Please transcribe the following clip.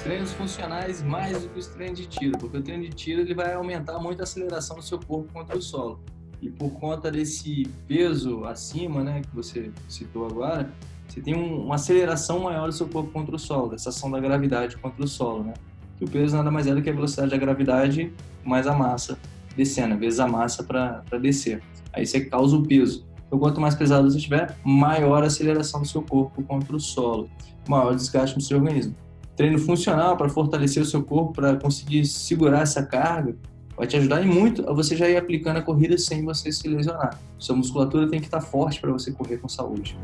treinos funcionais mais do que os treinos de tiro, porque o treino de tiro ele vai aumentar muito a aceleração do seu corpo contra o solo. E por conta desse peso acima, né, que você citou agora, você tem um, uma aceleração maior do seu corpo contra o solo, dessa ação da gravidade contra o solo, né? O peso nada mais é do que a velocidade da gravidade mais a massa descendo, vezes a massa para descer. Aí você causa o peso. Então, quanto mais pesado você tiver, maior a aceleração do seu corpo contra o solo, maior desgaste no seu organismo. Treino funcional para fortalecer o seu corpo, para conseguir segurar essa carga, vai te ajudar muito a você já ir aplicando a corrida sem você se lesionar. Sua musculatura tem que estar forte para você correr com saúde.